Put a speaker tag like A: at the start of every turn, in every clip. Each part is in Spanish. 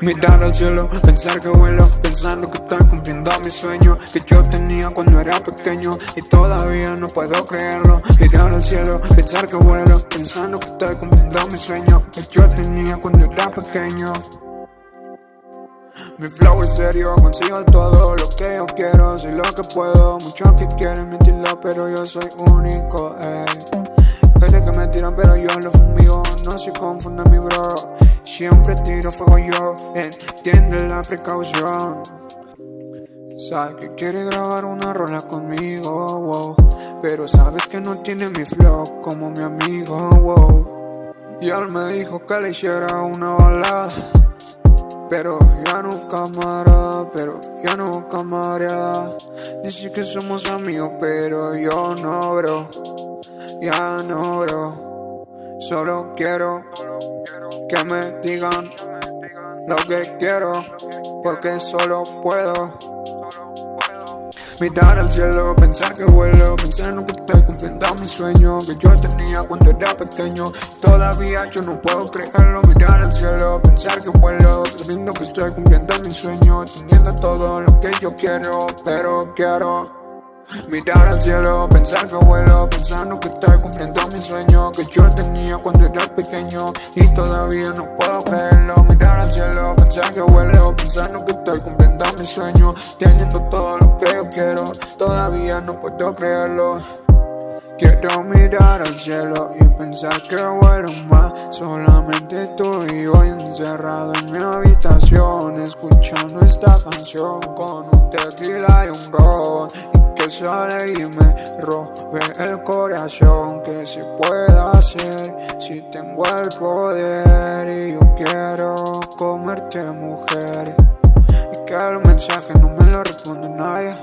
A: Mirar al cielo, pensar que vuelo, pensando que estoy cumpliendo mi sueño que yo tenía cuando era pequeño y todavía no puedo creerlo. Mirar al cielo, pensar que vuelo, pensando que estoy cumpliendo mi sueño que yo tenía cuando era pequeño. Mi flow es serio, consigo todo lo que yo quiero, soy lo que puedo. Muchos que quieren mentirlo, pero yo soy único, ey. Pero yo lo fumigo, no se confunda mi bro. Siempre tiro fuego yo, entiende la precaución. Sabe que quiere grabar una rola conmigo, wow. Pero sabes que no tiene mi flow como mi amigo, wow. Y él me dijo que le hiciera una balada. Pero ya no camarada, pero ya no camarada Dice que somos amigos, pero yo no, bro Ya no, bro Solo quiero que me digan lo que quiero Porque solo puedo. Mirar al cielo, pensar que vuelo Pensar en que estoy cumpliendo mi sueño Que yo tenía cuando era pequeño. Todavía yo no puedo creerlo Mirar al cielo, pensar que vuelo Sabiendo que estoy cumpliendo mi sueño Teniendo todo lo que yo quiero Pero quiero Mirar al cielo, pensar que vuelo Pensando que estoy cumpliendo mi sueño Que yo tenía cuando era pequeño Y todavía no puedo creerlo. Mirar al cielo, pensar que vuelo Pensando que estoy cumpliendo mi sueño Teniendo todo lo que yo quiero Todavía no puedo creerlo. Quiero mirar al cielo y pensar que vuelo más Solamente tú y yo encerrado en mi habitación Escuchando esta canción con un tequila y un ron sale y me robe el corazón. Que se pueda hacer si tengo el poder. Y yo quiero comerte mujer. Y que el mensaje no me lo responde nadie.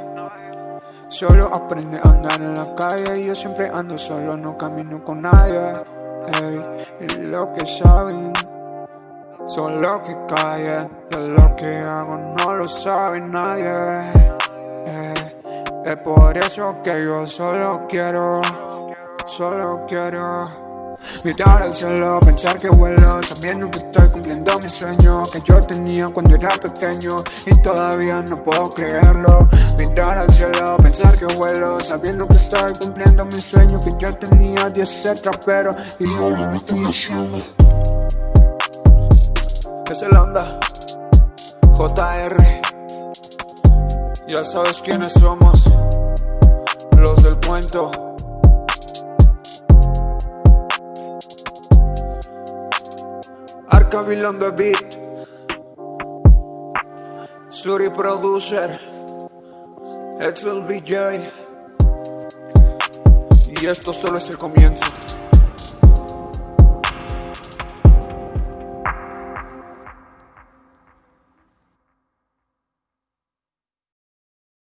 A: Solo aprende a andar en la calle. Yo siempre ando solo, no camino con nadie. Y lo que saben son lo que callan. Y lo que hago no lo sabe nadie es por eso que yo solo quiero, solo quiero Mirar al cielo, pensar que vuelo. Sabiendo que estoy cumpliendo mi sueño Que yo tenía cuando era pequeño Y todavía no puedo creerlo. Mirar al cielo, pensar que vuelo. Sabiendo que estoy cumpliendo mi sueño Que yo tenía 10 ser trapero Y ahora me estoy haciendo. Es el onda JR ya sabes quiénes somos, los del cuento. Arcaville on the beat. Suri producer. Excel BJ. Y esto solo es el comienzo.